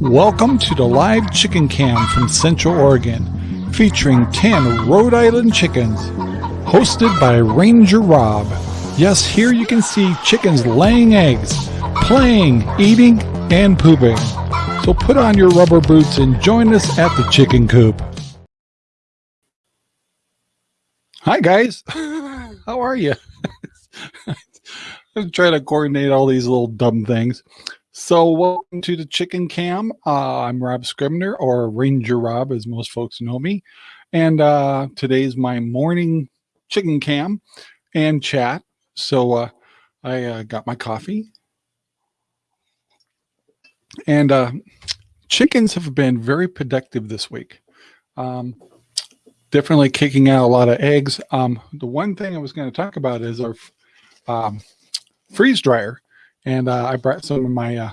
Welcome to the live chicken cam from Central Oregon, featuring 10 Rhode Island chickens, hosted by Ranger Rob. Yes, here you can see chickens laying eggs, playing, eating, and pooping. So put on your rubber boots and join us at the chicken coop. Hi guys, how are you? I'm trying to coordinate all these little dumb things. So welcome to the Chicken Cam. Uh, I'm Rob Scribner, or Ranger Rob, as most folks know me. And uh, today's my morning Chicken Cam and chat. So uh, I uh, got my coffee. And uh, chickens have been very productive this week. Um, definitely kicking out a lot of eggs. Um, the one thing I was going to talk about is our um, freeze dryer and uh, I brought some of my uh,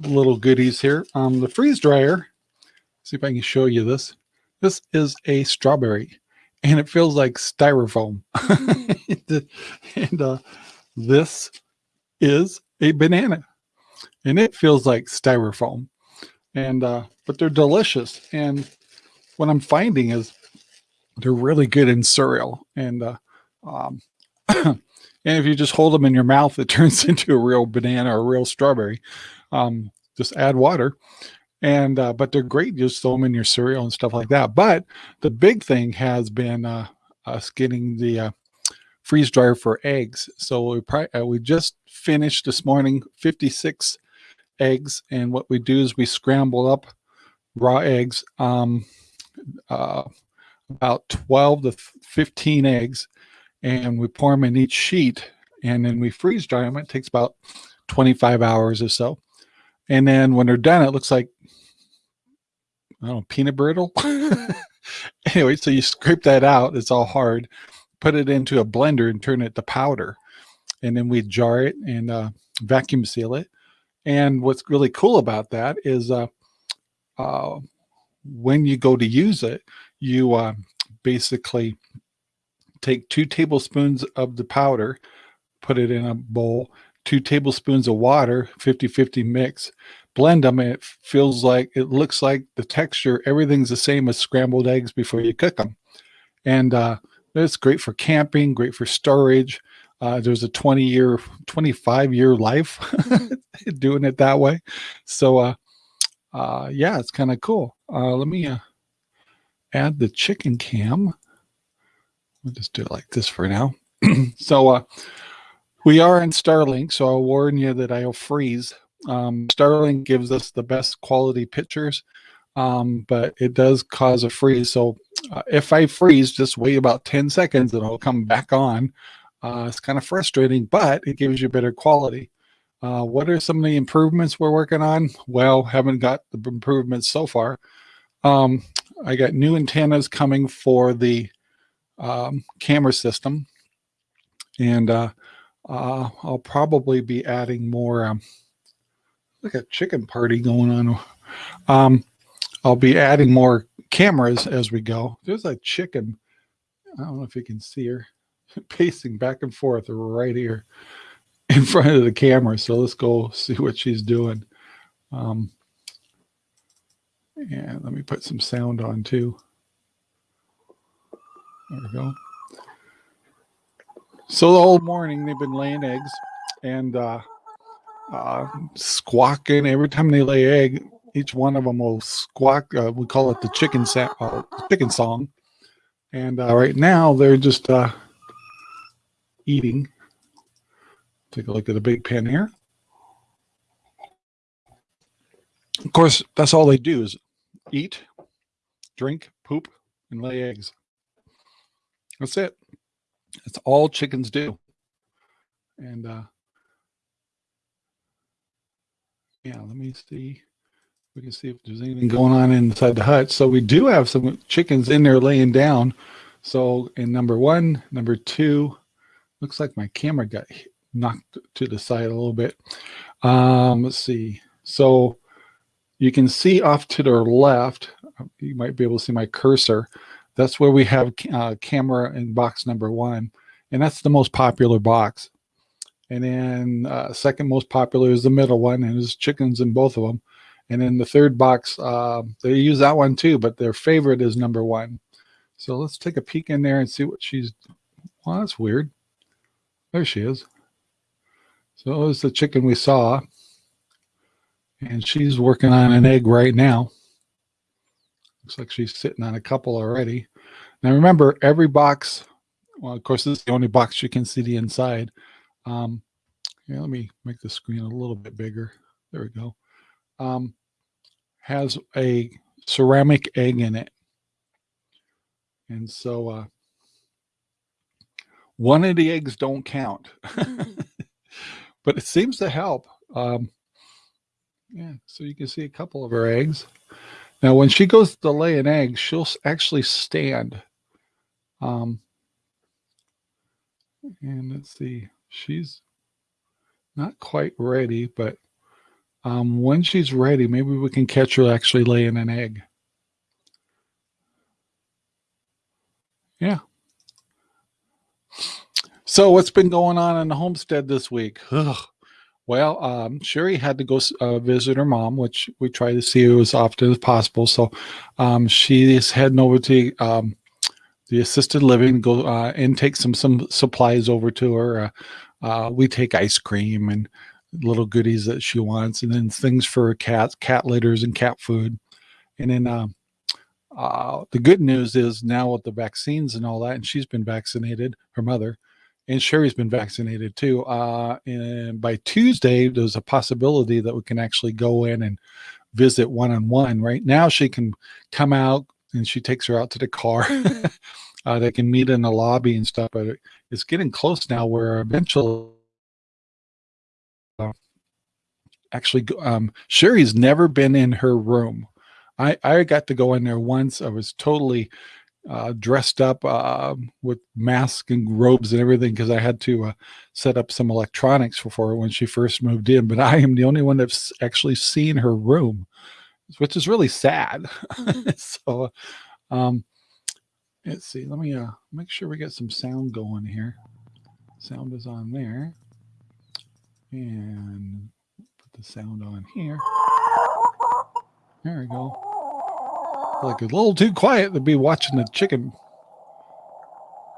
little goodies here. Um, the freeze dryer, see if I can show you this. This is a strawberry and it feels like styrofoam. and uh, this is a banana and it feels like styrofoam. And, uh, but they're delicious. And what I'm finding is they're really good in cereal. And, uh, um, And if you just hold them in your mouth, it turns into a real banana or a real strawberry. Um, just add water. And, uh, but they're great. Just throw them in your cereal and stuff like that. But the big thing has been uh, us getting the uh, freeze dryer for eggs. So we, uh, we just finished this morning 56 eggs. And what we do is we scramble up raw eggs, um, uh, about 12 to 15 eggs and we pour them in each sheet and then we freeze dry them. It takes about 25 hours or so. And then when they're done, it looks like, I don't know, peanut brittle. anyway, so you scrape that out. It's all hard. Put it into a blender and turn it to powder. And then we jar it and uh, vacuum seal it. And what's really cool about that is uh, uh, when you go to use it, you uh, basically take two tablespoons of the powder, put it in a bowl, two tablespoons of water, 50-50 mix, blend them, and it feels like, it looks like the texture, everything's the same as scrambled eggs before you cook them. And uh, it's great for camping, great for storage. Uh, there's a 20 year, 25 year life doing it that way. So uh, uh, yeah, it's kind of cool. Uh, let me uh, add the chicken cam. We'll just do it like this for now. so uh, we are in Starlink, so I'll warn you that I'll freeze. Um, Starlink gives us the best quality pictures, um, but it does cause a freeze. So uh, if I freeze, just wait about 10 seconds and I'll come back on. Uh, it's kind of frustrating, but it gives you better quality. Uh, what are some of the improvements we're working on? Well, haven't got the improvements so far. Um, I got new antennas coming for the um, camera system. And uh, uh, I'll probably be adding more, um, like a chicken party going on. Um, I'll be adding more cameras as we go. There's a chicken. I don't know if you can see her pacing back and forth right here in front of the camera. So let's go see what she's doing. Um, and let me put some sound on too. There we go. So the whole morning they've been laying eggs and uh, uh, squawking every time they lay egg. Each one of them will squawk. Uh, we call it the chicken uh, chicken song. And uh, right now they're just uh, eating. Take a look at the big pen here. Of course, that's all they do is eat, drink, poop, and lay eggs. That's it. That's all chickens do. And uh, yeah, let me see. We can see if there's anything going on inside the hut. So we do have some chickens in there laying down. So in number one, number two, looks like my camera got knocked to the side a little bit. Um, let's see. So you can see off to the left, you might be able to see my cursor. That's where we have uh, camera in box number one. And that's the most popular box. And then uh, second most popular is the middle one and there's chickens in both of them. And then the third box, uh, they use that one too, but their favorite is number one. So let's take a peek in there and see what she's, well, that's weird. There she is. So it was the chicken we saw. And she's working on an egg right now. Looks like she's sitting on a couple already. Now remember, every box, well, of course, this is the only box you can see the inside. Um, yeah, let me make the screen a little bit bigger. There we go. Um, has a ceramic egg in it. And so uh, one of the eggs don't count, but it seems to help. Um, yeah, so you can see a couple of her eggs. Now, when she goes to lay an egg, she'll actually stand. Um, and let's see, she's not quite ready, but um, when she's ready, maybe we can catch her actually laying an egg. Yeah. So what's been going on in the homestead this week? Ugh. Well, um, Sherry had to go uh, visit her mom, which we try to see her as often as possible. So um, she is heading over to um, the assisted living, go uh, and take some some supplies over to her. Uh, uh, we take ice cream and little goodies that she wants, and then things for cats, cat litters, and cat food. And then uh, uh, the good news is now with the vaccines and all that, and she's been vaccinated, her mother, and Sherry's been vaccinated too. Uh, and by Tuesday, there's a possibility that we can actually go in and visit one on one. Right now, she can come out and she takes her out to the car. uh, they can meet in the lobby and stuff, but it's getting close now where eventually. Uh, actually, um, Sherry's never been in her room. I, I got to go in there once. I was totally uh, dressed up uh, with masks and robes and everything because I had to uh, set up some electronics for her when she first moved in. But I am the only one that's actually seen her room, which is really sad. so, um, let's see. Let me uh, make sure we get some sound going here. Sound is on there, and put the sound on here. There we go like a little too quiet to be watching the chicken.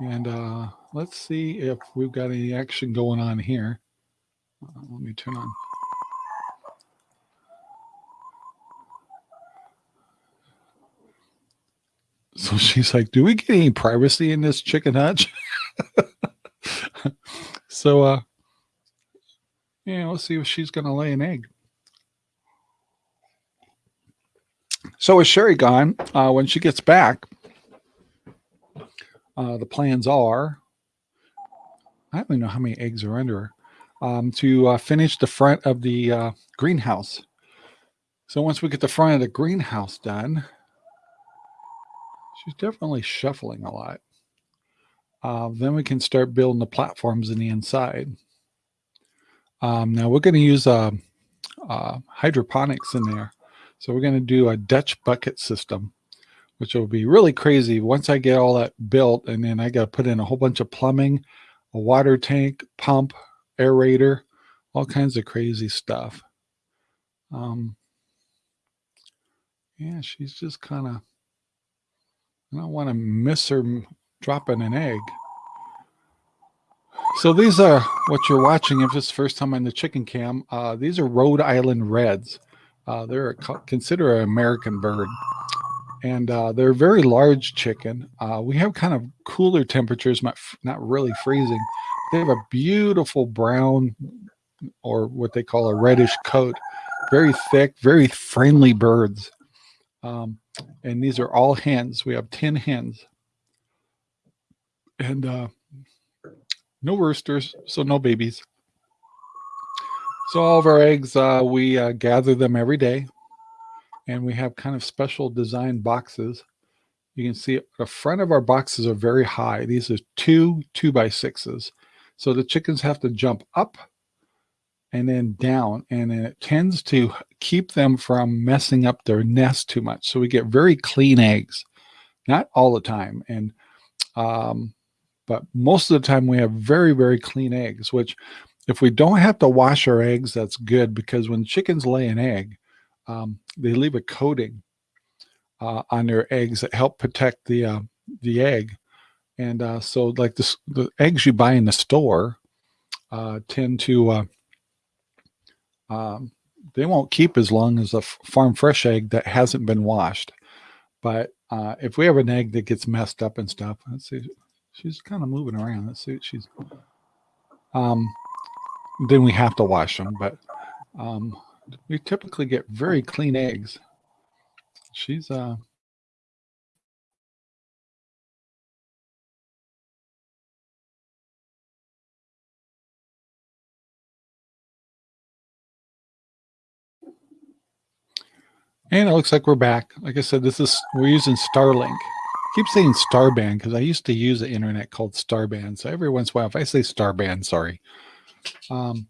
And uh, let's see if we've got any action going on here. Uh, let me turn on. So she's like, do we get any privacy in this chicken hutch? so, uh, yeah, let's see if she's going to lay an egg. So with Sherry gone? Uh, when she gets back, uh, the plans are, I don't even know how many eggs are under her, um, to uh, finish the front of the uh, greenhouse. So once we get the front of the greenhouse done, she's definitely shuffling a lot. Uh, then we can start building the platforms in the inside. Um, now we're going to use uh, uh, hydroponics in there. So we're going to do a Dutch bucket system, which will be really crazy once I get all that built. And then I got to put in a whole bunch of plumbing, a water tank, pump, aerator, all kinds of crazy stuff. Um, yeah, she's just kind of, I don't want to miss her dropping an egg. So these are what you're watching if it's the first time on the chicken cam. Uh, these are Rhode Island Reds. Uh, they're considered an American bird, and uh, they're a very large chicken. Uh, we have kind of cooler temperatures, not not really freezing. They have a beautiful brown, or what they call a reddish coat, very thick, very friendly birds. Um, and these are all hens. We have ten hens, and uh, no roosters, so no babies. So all of our eggs, uh, we uh, gather them every day and we have kind of special design boxes. You can see the front of our boxes are very high. These are two two by sixes. So the chickens have to jump up and then down and then it tends to keep them from messing up their nest too much. So we get very clean eggs, not all the time. And, um, but most of the time we have very, very clean eggs, which if we don't have to wash our eggs, that's good because when chickens lay an egg, um, they leave a coating uh, on their eggs that help protect the uh, the egg. And uh, so like the eggs you buy in the store uh, tend to, uh, um, they won't keep as long as a farm fresh egg that hasn't been washed. But uh, if we have an egg that gets messed up and stuff, let's see, she's kind of moving around. Let's see what she's, um, then we have to wash them. But um, we typically get very clean eggs. She's, uh, And it looks like we're back. Like I said, this is we're using Starlink. I keep saying Starband because I used to use the internet called Starband. So every once in a while, if I say Starband, sorry. Um,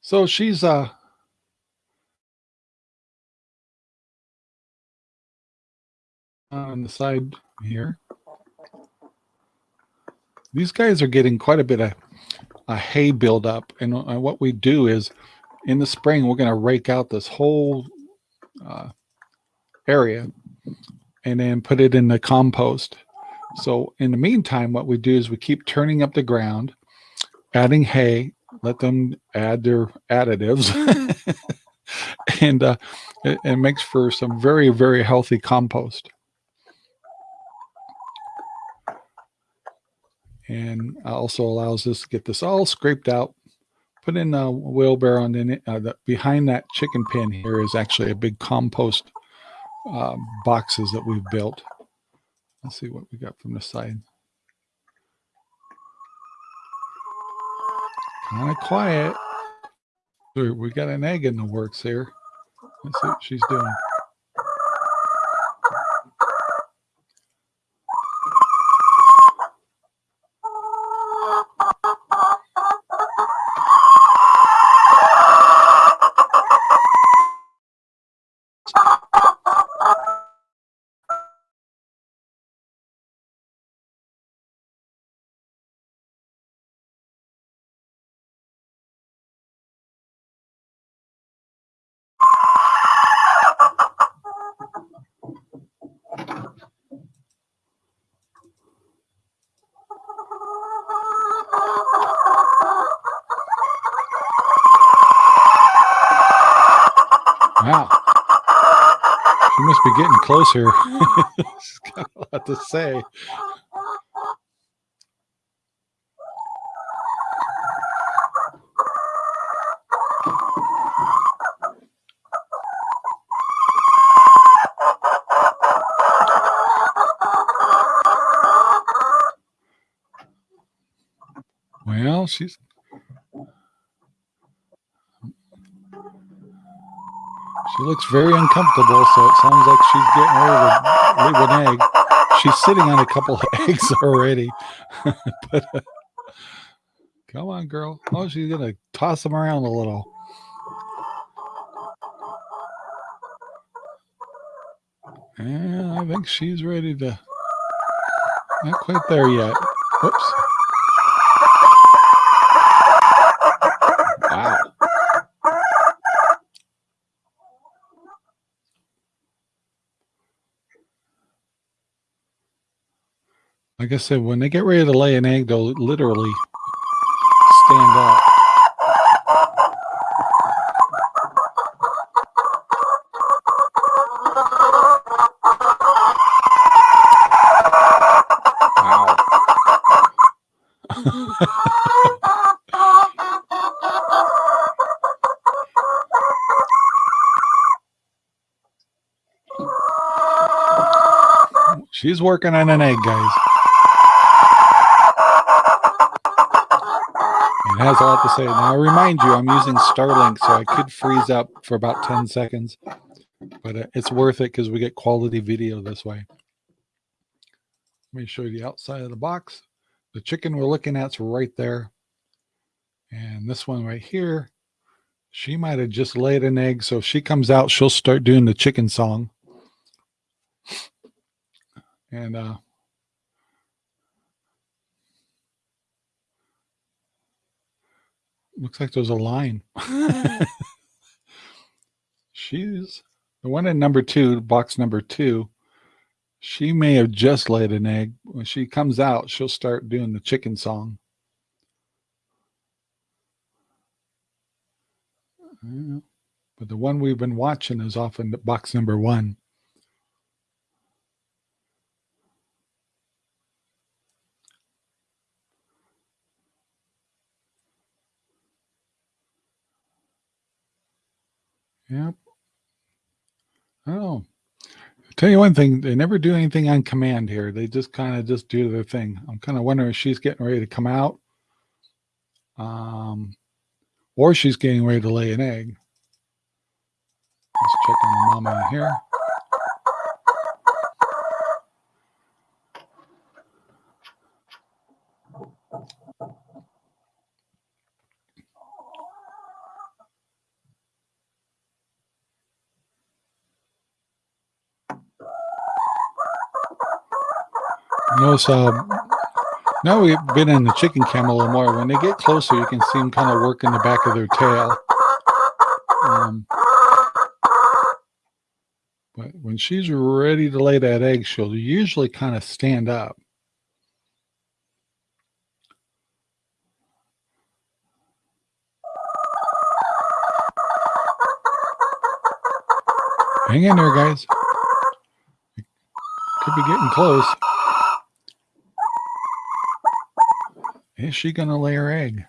so she's uh on the side here. These guys are getting quite a bit of a hay buildup. And uh, what we do is in the spring, we're going to rake out this whole uh, area and then put it in the compost. So in the meantime, what we do is we keep turning up the ground, adding hay, let them add their additives. and uh, it, it makes for some very, very healthy compost. And also allows us to get this all scraped out put in a wheelbarrow and then uh, the, behind that chicken pen here is actually a big compost uh, boxes that we've built. Let's see what we got from the side. Kind of quiet. We got an egg in the works here. Let's see what she's doing. She must be getting closer. She's got a lot to say. Well, she's She looks very uncomfortable, so it sounds like she's getting ready to leave an egg. She's sitting on a couple of eggs already. but uh, come on, girl. Oh, she's going to toss them around a little. And I think she's ready to, not quite there yet. Whoops. Like I said, when they get ready to lay an egg, they'll literally stand up. She's working on an egg, guys. Has a lot to say. Now, I remind you, I'm using Starlink, so I could freeze up for about 10 seconds, but uh, it's worth it because we get quality video this way. Let me show you the outside of the box. The chicken we're looking at is right there. And this one right here, she might have just laid an egg. So if she comes out, she'll start doing the chicken song. And uh, looks like there's a line. She's The one in number two, box number two, she may have just laid an egg. When she comes out, she'll start doing the chicken song. But the one we've been watching is off in box number one. Yep. Oh, tell you one thing, they never do anything on command here. They just kind of just do their thing. I'm kind of wondering if she's getting ready to come out. Um, or she's getting ready to lay an egg. Let's check on the mama here. Notice uh, now we've been in the chicken cam a little more. When they get closer, you can see them kind of working the back of their tail. Um, but when she's ready to lay that egg, she'll usually kind of stand up. Hang in there, guys. Could be getting close. Is she going to lay her egg?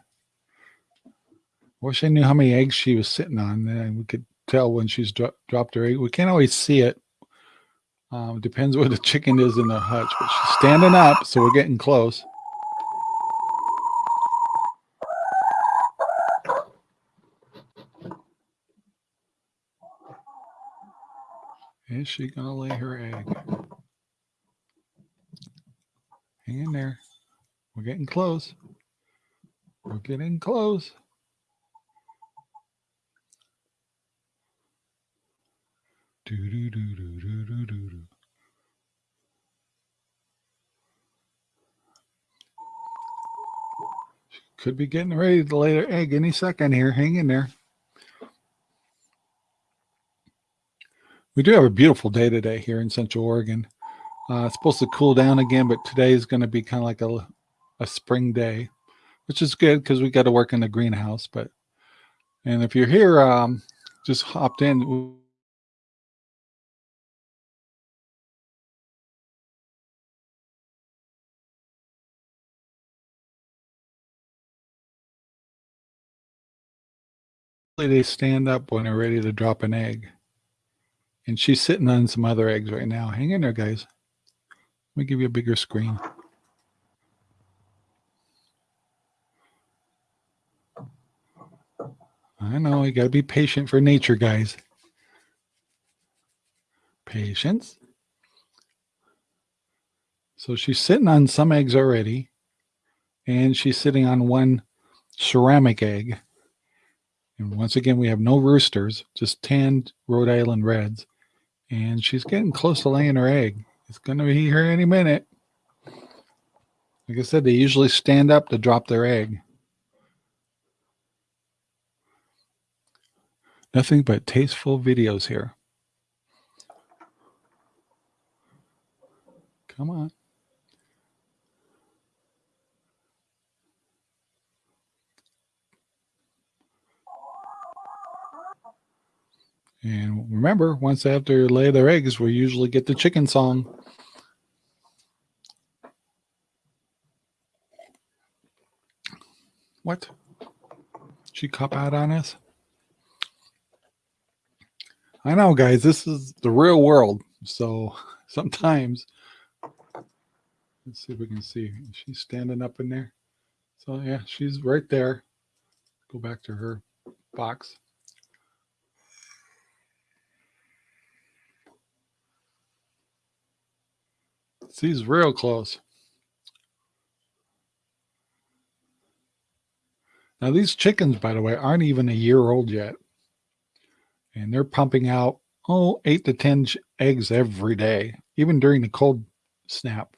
Wish I knew how many eggs she was sitting on. Then we could tell when she's dro dropped her egg. We can't always see it. Um, depends where the chicken is in the hutch, but she's standing up, so we're getting close. Is she going to lay her egg? Hang in there. We're getting close. We're getting close. Do, do, do, do, do, do, do, do. Could be getting ready to lay her egg any second here. Hang in there. We do have a beautiful day today here in Central Oregon. Uh, it's supposed to cool down again, but today is going to be kind of like a a spring day, which is good because we got to work in the greenhouse. But and if you're here, um, just hopped in. They stand up when they're ready to drop an egg. And she's sitting on some other eggs right now. Hang in there, guys. Let me give you a bigger screen. I know you got to be patient for nature, guys. Patience. So she's sitting on some eggs already, and she's sitting on one ceramic egg. And once again, we have no roosters, just tanned Rhode Island Reds. And she's getting close to laying her egg. It's going to be here any minute. Like I said, they usually stand up to drop their egg. Nothing but tasteful videos here. Come on. And remember, once to lay their eggs, we usually get the chicken song. What? She cop out on us? I know, guys, this is the real world. So sometimes, let's see if we can see. She's standing up in there. So yeah, she's right there. Go back to her box. She's real close. Now these chickens, by the way, aren't even a year old yet and they're pumping out oh eight to ten eggs every day even during the cold snap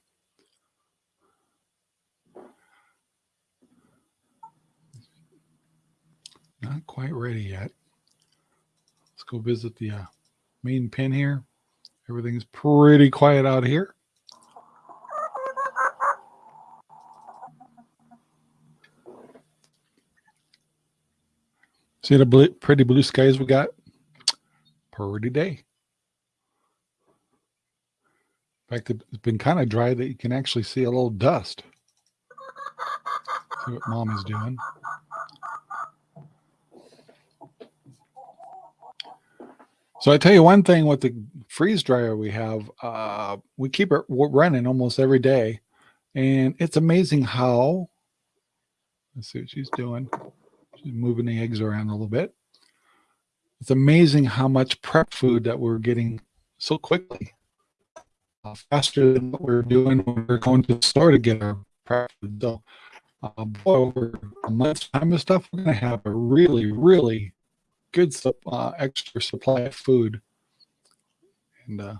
not quite ready yet let's go visit the uh, main pen here. Everything's pretty quiet out here. See the blue, pretty blue skies we got? Pretty day. In fact, it's been kind of dry that you can actually see a little dust. See what mom is doing. So I tell you one thing with the freeze dryer we have, uh, we keep it running almost every day. And it's amazing how, let's see what she's doing. She's moving the eggs around a little bit. It's amazing how much prep food that we're getting so quickly. Uh, faster than what we're doing when we're going to the store to get our prep food. So, uh, boy, over a month's time of stuff, we're going to have a really, really good uh, extra supply of food. And uh,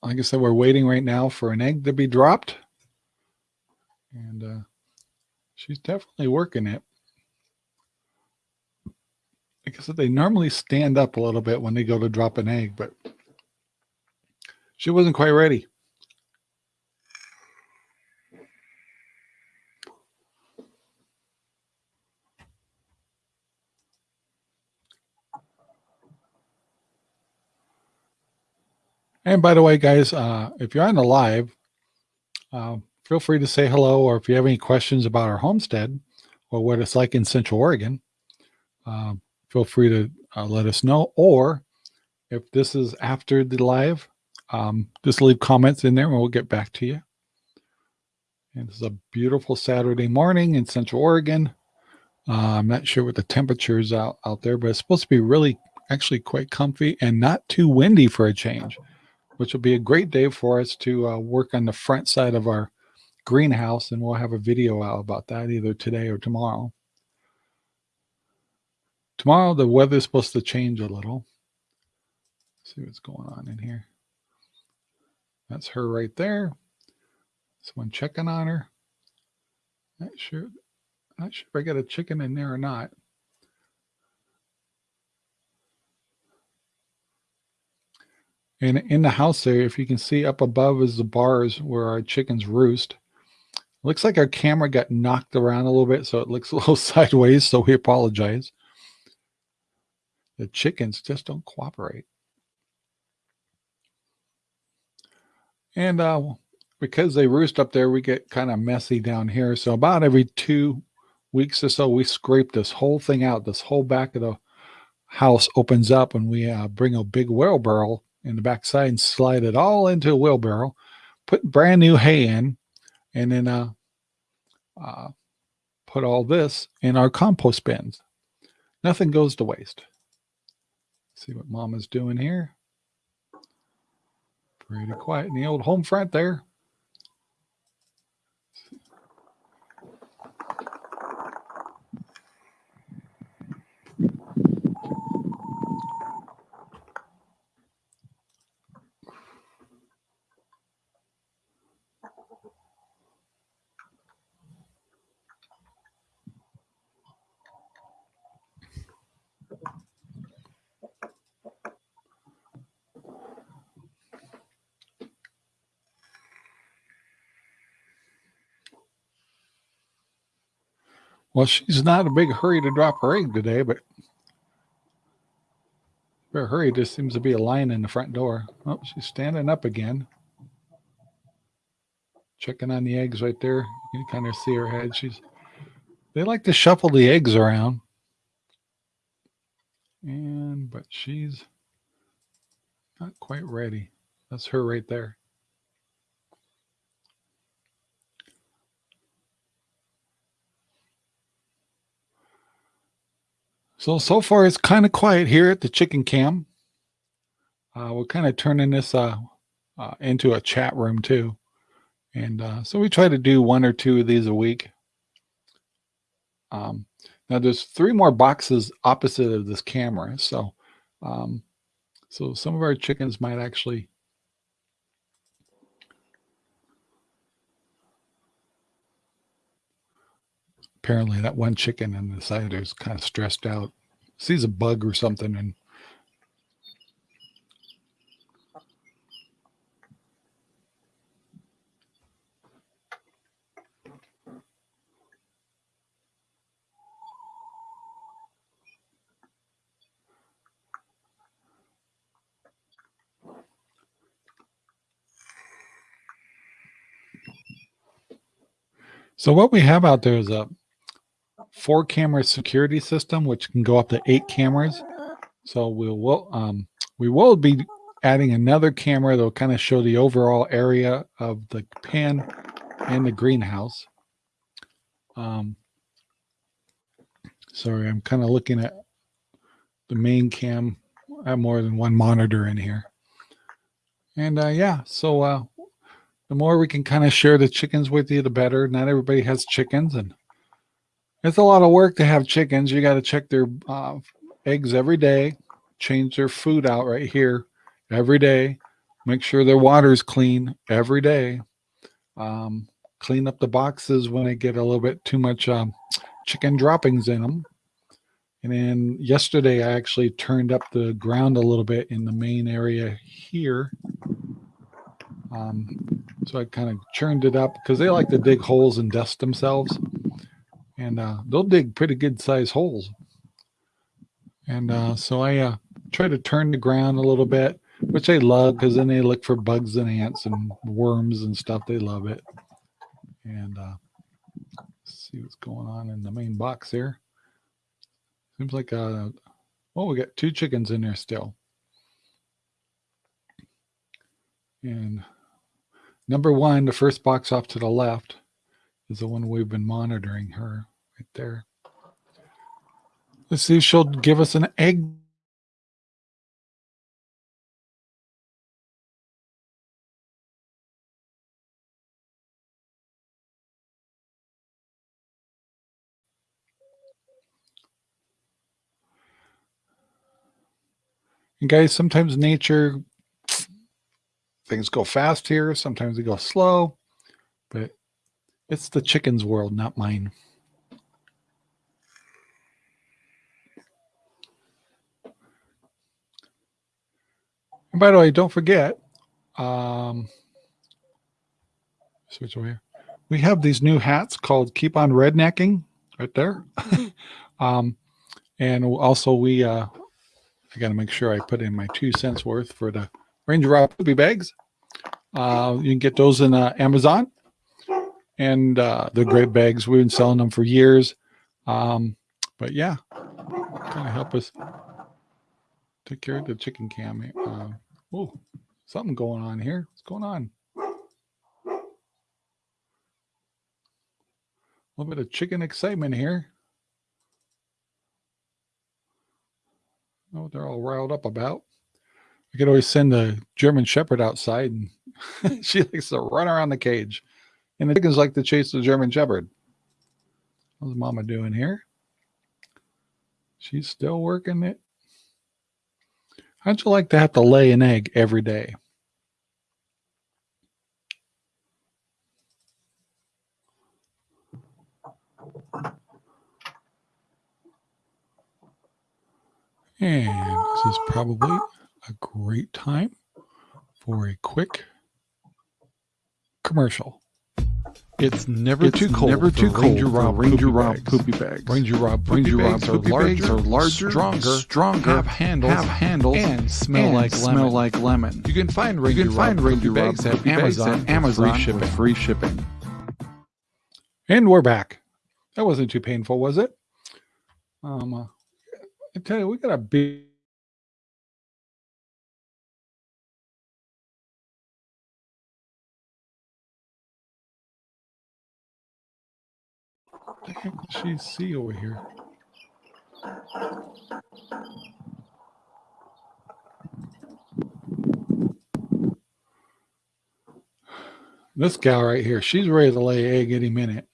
like I said, we're waiting right now for an egg to be dropped. And uh, she's definitely working it. Said, they normally stand up a little bit when they go to drop an egg, but she wasn't quite ready. And by the way, guys, uh, if you're on the live, uh, feel free to say hello, or if you have any questions about our homestead or what it's like in Central Oregon, uh, feel free to uh, let us know. Or if this is after the live, um, just leave comments in there and we'll get back to you. And this is a beautiful Saturday morning in Central Oregon. Uh, I'm not sure what the temperature is out, out there, but it's supposed to be really actually quite comfy and not too windy for a change which will be a great day for us to uh, work on the front side of our greenhouse. And we'll have a video out about that either today or tomorrow. Tomorrow, the weather is supposed to change a little. Let's see what's going on in here. That's her right there. Someone checking on her. Not sure. Not sure if I got a chicken in there or not. And in the house there, if you can see up above is the bars where our chickens roost. Looks like our camera got knocked around a little bit, so it looks a little sideways, so we apologize. The chickens just don't cooperate. And uh, because they roost up there, we get kind of messy down here. So about every two weeks or so, we scrape this whole thing out. This whole back of the house opens up and we uh, bring a big wheelbarrow in the backside and slide it all into a wheelbarrow, put brand new hay in, and then uh, uh, put all this in our compost bins. Nothing goes to waste. See what mama's doing here. Pretty quiet in the old home front there. Well, she's not in a big hurry to drop her egg today, but her hurry just seems to be a line in the front door. Oh, she's standing up again. Checking on the eggs right there. You can kind of see her head. She's they like to shuffle the eggs around. And but she's not quite ready. That's her right there. So, so far it's kind of quiet here at the chicken cam. Uh, we're kind of turning this uh, uh, into a chat room too. And uh, so we try to do one or two of these a week. Um, now there's three more boxes opposite of this camera. So, um, so some of our chickens might actually apparently that one chicken in the side who's kind of stressed out. Sees a bug or something and So what we have out there is a four camera security system, which can go up to eight cameras. So we will um, we will be adding another camera that will kind of show the overall area of the pen and the greenhouse. Um, sorry, I'm kind of looking at the main cam. I have more than one monitor in here. And uh, yeah, so uh, the more we can kind of share the chickens with you, the better. Not everybody has chickens, and it's a lot of work to have chickens. You got to check their uh, eggs every day, change their food out right here every day, make sure their water's clean every day. Um, clean up the boxes when they get a little bit too much um, chicken droppings in them. And then yesterday I actually turned up the ground a little bit in the main area here. Um, so I kind of churned it up because they like to dig holes and dust themselves. And uh, they'll dig pretty good size holes. And uh, so I uh, try to turn the ground a little bit, which they love because then they look for bugs and ants and worms and stuff. They love it. And uh, see what's going on in the main box here. Seems like, uh, well, we got two chickens in there still. And number one, the first box off to the left is the one we've been monitoring her right there. Let's see she'll give us an egg And guys, sometimes nature things go fast here, sometimes they go slow, but it's the chicken's world, not mine. And by the way, don't forget, um, switch over here. We have these new hats called Keep on Rednecking right there. um, and also we uh, I got to make sure I put in my two cents worth for the Ranger Rob poopy bags. Uh, you can get those in uh, Amazon, and uh, they're great bags. We've been selling them for years. Um, but yeah, kind of help us take care of the chicken cam. Uh, oh, something going on here. What's going on? A little bit of chicken excitement here. know what they're all riled up about. I could always send the German Shepherd outside and she likes to run around the cage. And the chickens like to chase the German Shepherd. What's Mama doing here? She's still working it. How'd you like to have to lay an egg every day? And this is probably a great time for a quick commercial. It's never it's too cold. Never too cold. Ranger Rob Ranger poopy Rob bags. poopy bags. Ranger Rob poopy Ranger Rob bags are poopy larger, bags are larger, stronger, stronger, have handles, have handles, and smell and like smell lemon. like lemon. You can find Ranger You can find Rob Ranger poopy Rob bags at poopy bags Amazon, at Amazon free shipping. with free shipping. And we're back. That wasn't too painful, was it? Um, uh, I tell you, we got a big the heck does she see over here? This gal right here, she's ready to lay egg any minute.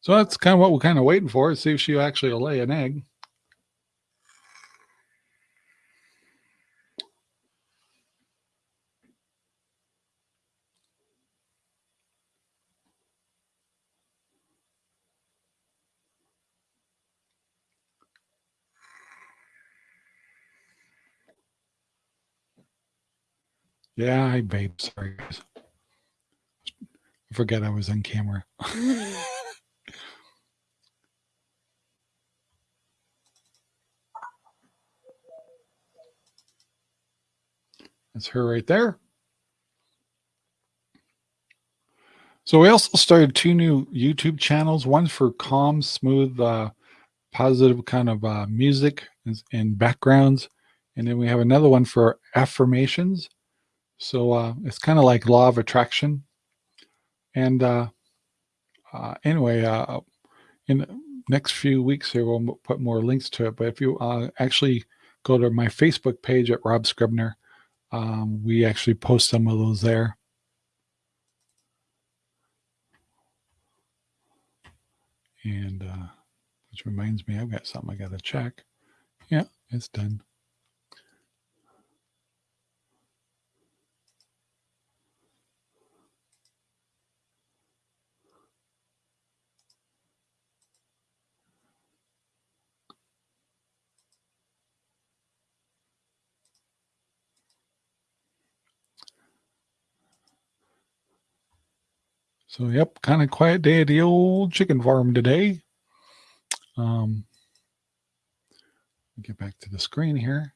So that's kind of what we're kind of waiting for, see if she actually will lay an egg. Yeah, babe. Sorry, guys. I forget I was on camera. That's her right there. So we also started two new YouTube channels. One for calm, smooth, uh, positive kind of uh, music and backgrounds. And then we have another one for affirmations. So uh, it's kind of like law of attraction. And uh, uh, anyway, uh, in the next few weeks here, we'll put more links to it. But if you uh, actually go to my Facebook page at Rob Scribner, um, we actually post some of those there. And uh, which reminds me, I've got something I got to check. Yeah, it's done. So, yep, kind of quiet day at the old chicken farm today. Um, get back to the screen here.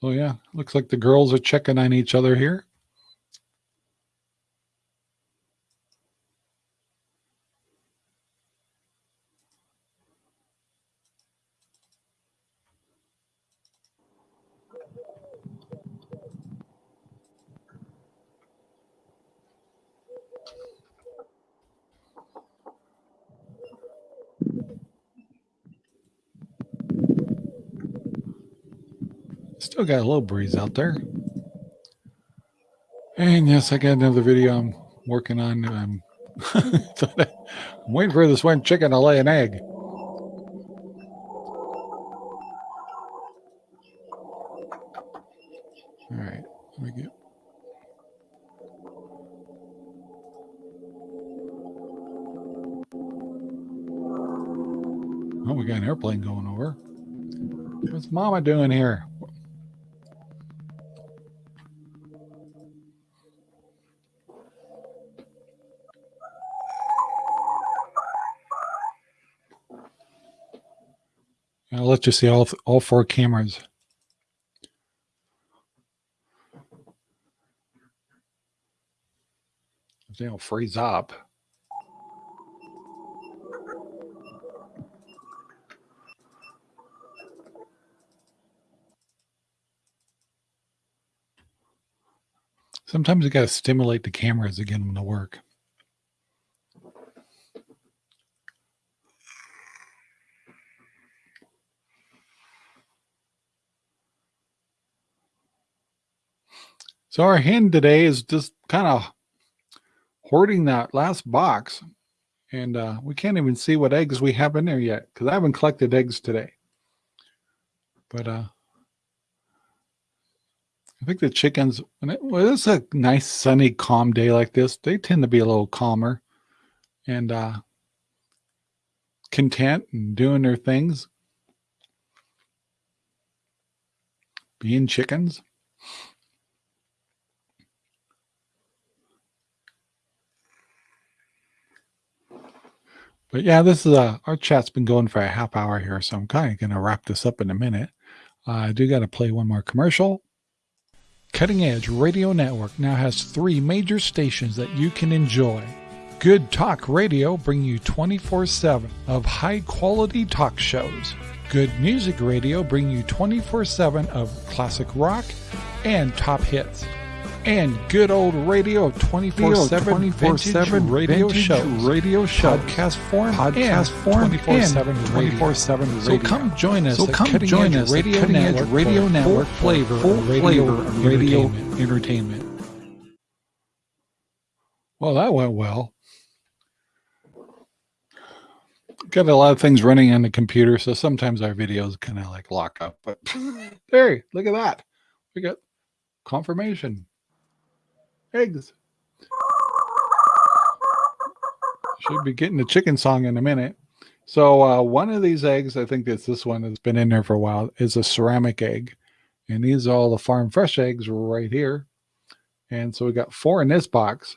So yeah, looks like the girls are checking on each other here. Still got a little breeze out there. And yes, I got another video I'm working on. I'm, I'm waiting for this one chicken to lay an egg. All right, let me get. Oh, we got an airplane going over. What's Mama doing here? I'll let you see all, all four cameras. If they don't freeze up. Sometimes you got to stimulate the cameras to get them to work. So our hen today is just kind of hoarding that last box. And uh, we can't even see what eggs we have in there yet because I haven't collected eggs today. But uh, I think the chickens, when it, well, it's a nice sunny, calm day like this, they tend to be a little calmer and uh, content and doing their things. Being chickens. But yeah, this is a, uh, our chat's been going for a half hour here, so I'm kind of going to wrap this up in a minute. Uh, I do got to play one more commercial. Cutting Edge Radio Network now has three major stations that you can enjoy. Good Talk Radio bring you 24-7 of high-quality talk shows. Good Music Radio bring you 24-7 of classic rock and top hits and good old radio 24-7 24-7 radio shows. radio show podcast form podcast form 24-7 radio. 7 so come join us so come join us radio cutting network edge radio network flavor full radio, flavor radio entertainment. entertainment. Well that went well. Got a lot of things running on the computer so sometimes our videos kind of like lock up but there look at that. We got confirmation eggs. Should be getting the chicken song in a minute. So uh, one of these eggs, I think it's this one that's been in there for a while, is a ceramic egg. And these are all the farm fresh eggs right here. And so we got four in this box.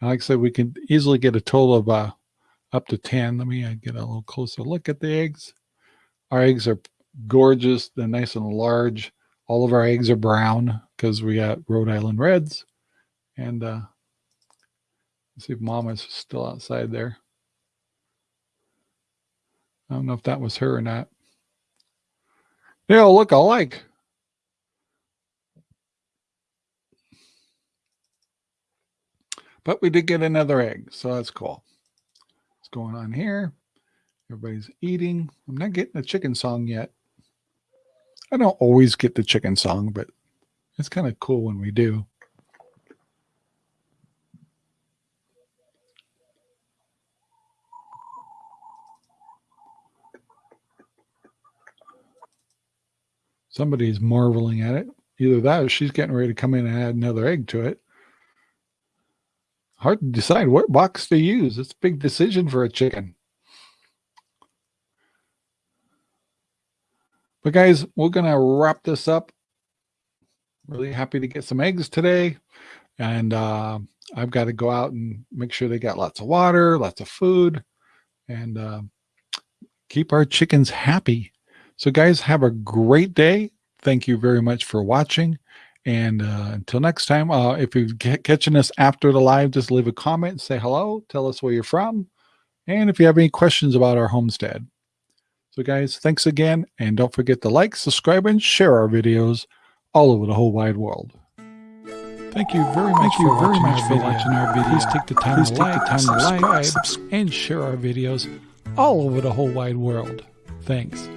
And like I said, we can easily get a total of uh, up to 10. Let me uh, get a little closer look at the eggs. Our eggs are gorgeous. They're nice and large. All of our eggs are brown because we got Rhode Island Reds. And uh, see if Mama's still outside there. I don't know if that was her or not. They all look alike. But we did get another egg, so that's cool. What's going on here? Everybody's eating. I'm not getting the chicken song yet. I don't always get the chicken song, but it's kind of cool when we do. Somebody's marveling at it. Either that or she's getting ready to come in and add another egg to it. Hard to decide what box to use. It's a big decision for a chicken. But guys, we're going to wrap this up. Really happy to get some eggs today. And uh, I've got to go out and make sure they got lots of water, lots of food, and uh, keep our chickens happy. So guys, have a great day. Thank you very much for watching. And uh, until next time, uh, if you're catching us after the live, just leave a comment, say hello, tell us where you're from, and if you have any questions about our homestead. So guys, thanks again, and don't forget to like, subscribe, and share our videos all over the whole wide world. Thank you very much, you for, very watching much for watching our video. Please take the time, Please to, take like, the time to like, subscribe, and share our videos all over the whole wide world. Thanks.